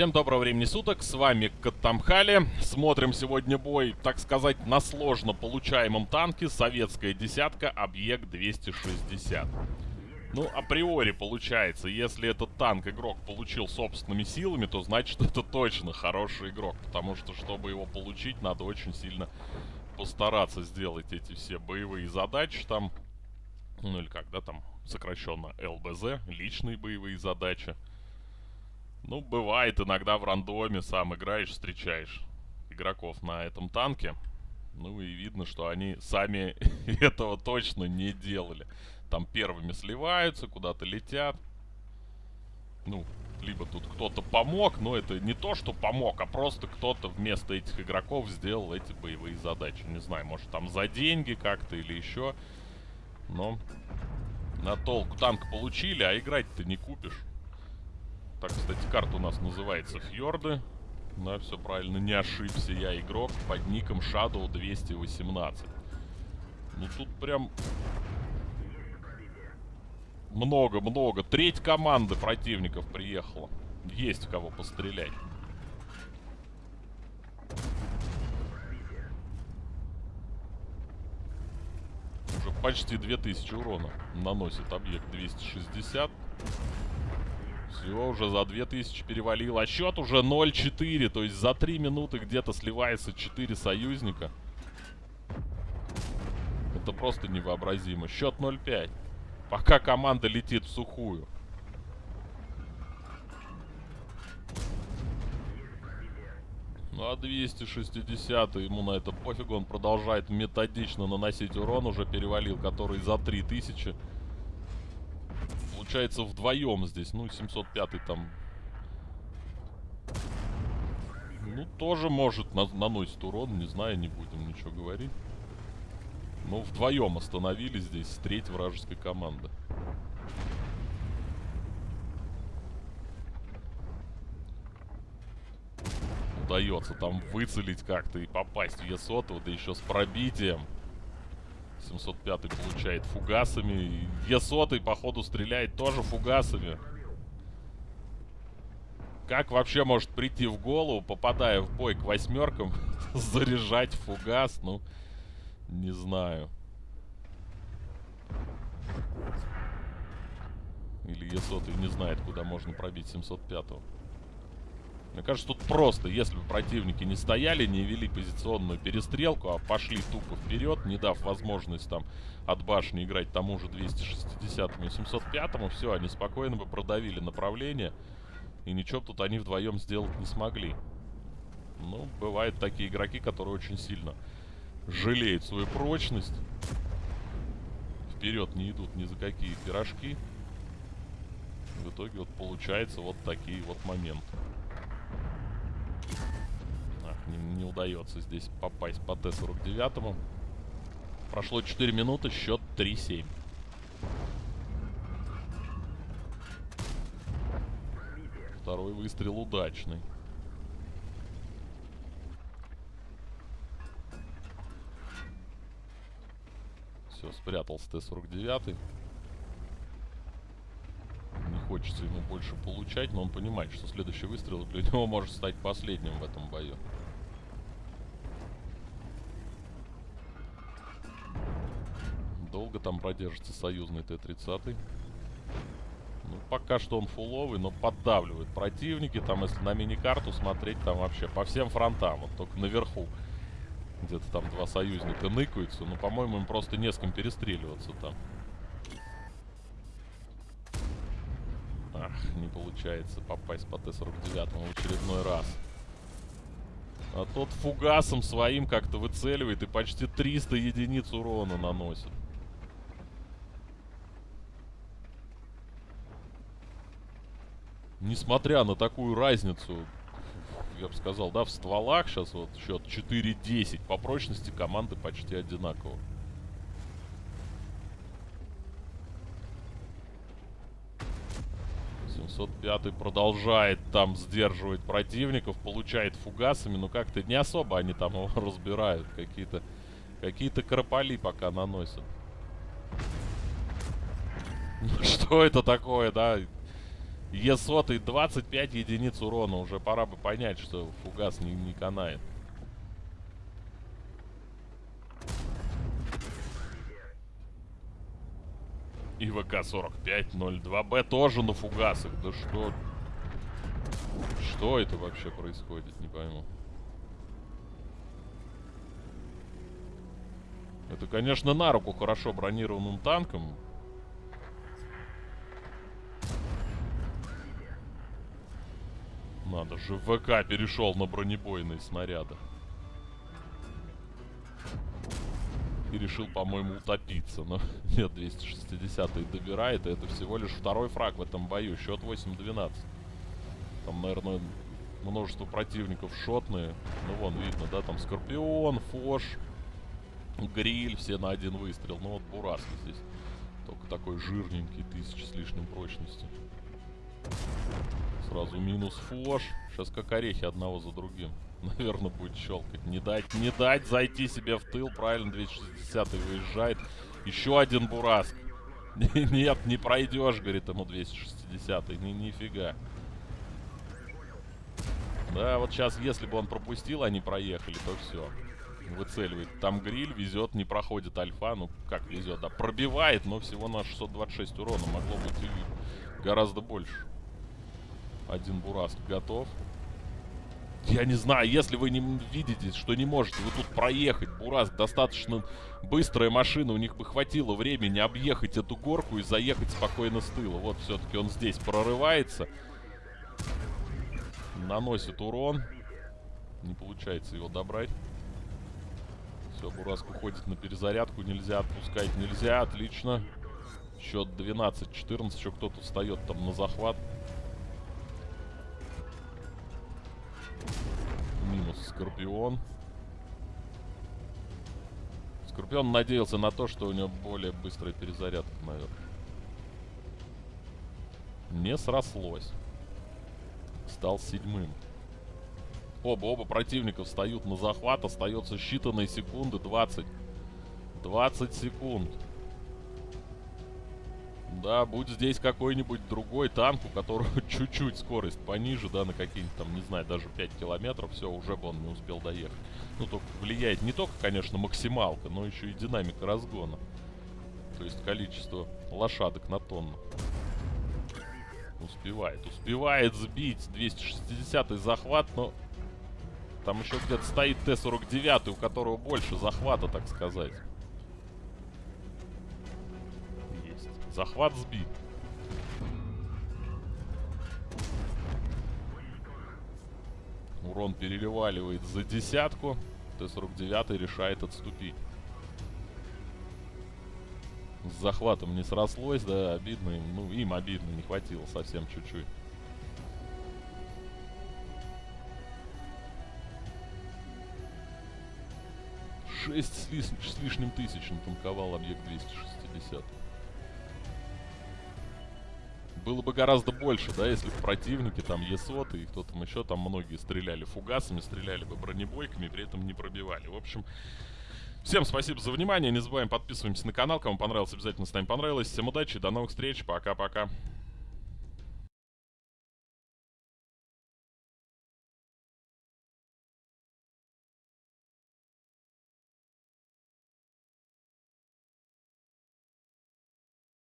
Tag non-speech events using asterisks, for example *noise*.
Всем доброго времени суток, с вами Катамхали. Смотрим сегодня бой, так сказать, на сложно получаемом танке Советская десятка, объект 260. Ну, априори получается, если этот танк игрок получил собственными силами, то значит *laughs* это точно хороший игрок. Потому что, чтобы его получить, надо очень сильно постараться сделать эти все боевые задачи там. Ну или как, да, там сокращенно ЛБЗ, личные боевые задачи. Ну, бывает иногда в рандоме сам играешь, встречаешь игроков на этом танке. Ну и видно, что они сами *laughs* этого точно не делали. Там первыми сливаются, куда-то летят. Ну, либо тут кто-то помог, но это не то, что помог, а просто кто-то вместо этих игроков сделал эти боевые задачи. Не знаю, может там за деньги как-то или еще. Но на толку танк получили, а играть-то не купишь. Так, кстати, карта у нас называется Фьорды. Да, все правильно, не ошибся я, игрок под ником Shadow 218. Ну тут прям много-много. Треть команды противников приехала. Есть в кого пострелять. Уже почти 2000 урона наносит объект 260. Все, уже за 2000 перевалил. А счет уже 0-4. То есть за 3 минуты где-то сливается 4 союзника. Это просто невообразимо. Счет 0-5. Пока команда летит в сухую. Ну а 260 ему на это пофигу. Он продолжает методично наносить урон. Уже перевалил, который за 3000 получается вдвоем здесь. Ну, 705 там... Ну, тоже может на наносит урон. Не знаю, не будем ничего говорить. Ну, вдвоем остановились здесь с третьей вражеской команды. Удается там выцелить как-то и попасть в Е100, да еще с пробитием. 705 получает фугасами. Е100 походу стреляет тоже фугасами. Как вообще может прийти в голову, попадая в бой к восьмеркам, *laughs* заряжать фугас? Ну, не знаю. Или Е100 не знает, куда можно пробить 705-го. Мне кажется, тут просто, если бы противники не стояли, не вели позиционную перестрелку, а пошли тупо вперед, не дав возможность там от башни играть тому же 260-му и 705-му, все, они спокойно бы продавили направление, и ничего тут они вдвоем сделать не смогли. Ну, бывают такие игроки, которые очень сильно жалеют свою прочность. Вперед не идут ни за какие пирожки. В итоге вот получается вот такие вот моменты не, не удается здесь попасть по Т-49. Прошло 4 минуты, счет 3-7. Второй выстрел удачный. Все, спрятался Т-49 хочется ему больше получать, но он понимает, что следующий выстрел для него может стать последним в этом бою. Долго там продержится союзный Т-30. Ну, пока что он фуловый, но поддавливает противники. Там, если на мини-карту смотреть, там вообще по всем фронтам. Вот только наверху где-то там два союзника ныкаются. Ну, по-моему, им просто не с кем перестреливаться там. Ах, не получается попасть по Т-49 в очередной раз. А тот фугасом своим как-то выцеливает и почти 300 единиц урона наносит. Несмотря на такую разницу, я бы сказал, да, в стволах сейчас вот счет 4-10. По прочности команды почти одинаково. 705 продолжает там сдерживать противников, получает фугасами, но как-то не особо они там его *laughs* разбирают. Какие-то какие-то крополи пока наносят. Ну, *laughs* что это такое, да? Е-сотый 25 единиц урона. Уже пора бы понять, что фугас не, не канает. И ВК-45-02Б тоже на фугасах. Да что... Что это вообще происходит, не пойму. Это, конечно, на руку хорошо бронированным танком. Надо же, ВК перешел на бронебойные снаряды. И решил, по-моему, утопиться. Но *laughs* нет, 260 добирает. И это всего лишь второй фраг в этом бою. Счет 8-12. Там, наверное, множество противников шотные. Ну, вон, видно, да, там Скорпион, Фош, Гриль, все на один выстрел. Ну, вот Бураск здесь. Только такой жирненький, тысячи с лишним прочности. Сразу минус фош. Сейчас как орехи одного за другим. *laughs* Наверное, будет щелкать. Не дать, не дать зайти себе в тыл. Правильно, 260 выезжает. Еще один Бураск. *laughs* Нет, не пройдешь, говорит ему 260 -й. Ни, нифига. Да, вот сейчас, если бы он пропустил, они проехали, то все. Выцеливает. Там гриль везет, не проходит альфа. Ну, как везет, да. Пробивает, но всего на 626 урона. Могло быть и гораздо больше. Один Бураск готов. Я не знаю, если вы не видите, что не можете вы тут проехать, Бураск, достаточно быстрая машина, у них бы хватило времени объехать эту горку и заехать спокойно с тыла. Вот все-таки он здесь прорывается. Наносит урон. Не получается его добрать. Все, Бураск уходит на перезарядку, нельзя отпускать, нельзя, отлично. Счет 12-14, еще кто-то встает там на захват. Скорпион. Скорпион надеялся на то, что у него более быстрая перезарядка, наверное. Не срослось. Стал седьмым. Оба, оба противника встают на захват. Остается считанные секунды. 20. 20 секунд. Да, будь здесь какой-нибудь другой танк, у которого *laughs* чуть-чуть скорость пониже, да, на какие-нибудь там, не знаю, даже 5 километров, все, уже бы он не успел доехать. Ну, только влияет не только, конечно, максималка, но еще и динамика разгона. То есть количество лошадок на тонну. Успевает, успевает сбить 260-й захват, но там еще где-то стоит Т-49, у которого больше захвата, так сказать. Захват сбит. Урон переливаливает за десятку. Т-49 решает отступить. С захватом не срослось, да, обидно им. Ну, им обидно, не хватило совсем чуть-чуть. Шесть с, лиш с лишним тысяч натанковал объект 260. Было бы гораздо больше, да, если бы противники, там, ЕСОТ и кто там еще, там многие стреляли фугасами, стреляли бы бронебойками, при этом не пробивали. В общем, всем спасибо за внимание, не забываем подписываемся на канал, кому понравилось, обязательно ставим понравилось. Всем удачи, до новых встреч, пока-пока.